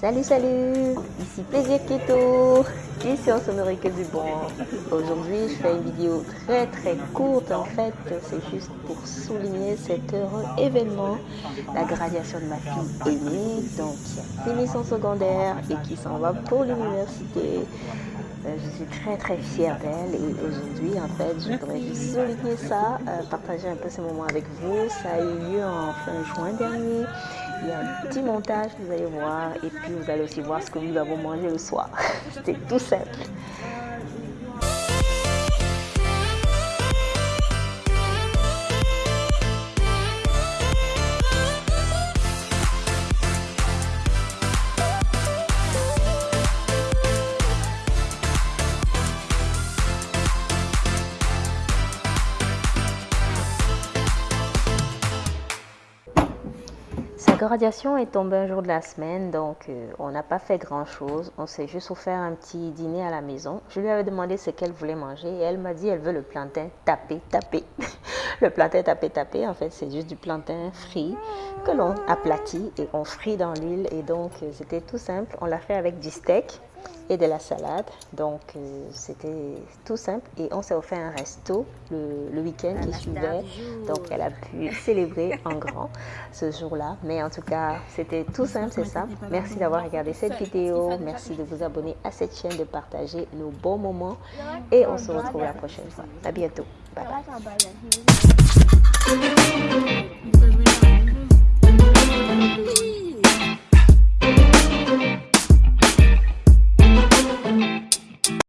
Salut, salut Ici Plaisir Keto on se nourrit que du bon. Aujourd'hui, je fais une vidéo très très courte. En fait, c'est juste pour souligner cet heureux événement, la graduation de ma fille aînée, donc qui a fini son secondaire et qui s'en va pour l'université. Euh, je suis très très fière d'elle et aujourd'hui en fait je voudrais juste souligner ça, euh, partager un peu ce moment avec vous. Ça a eu lieu en fin juin dernier. Il y a un petit montage, vous allez voir, et puis vous allez aussi voir ce que nous avons mangé le soir. C'était tout simple. Graduation est tombée un jour de la semaine, donc euh, on n'a pas fait grand-chose. On s'est juste offert un petit dîner à la maison. Je lui avais demandé ce qu'elle voulait manger et elle m'a dit elle veut le plantain tapé, tapé. le plantain tapé, tapé, en fait, c'est juste du plantain frit que l'on aplatit et on frit dans l'huile. Et donc, euh, c'était tout simple. On l'a fait avec du steak et de la salade. Donc, euh, c'était tout simple. Et on s'est offert un resto le, week-end qui suivait. Donc, elle a pu célébrer en grand ce jour-là. Mais en tout cas, c'était tout simple, c'est ça. Merci d'avoir regardé cette vidéo. Merci de vous abonner à cette chaîne, de partager nos bons moments. Et on se retrouve la prochaine fois. À bientôt. Bye bye.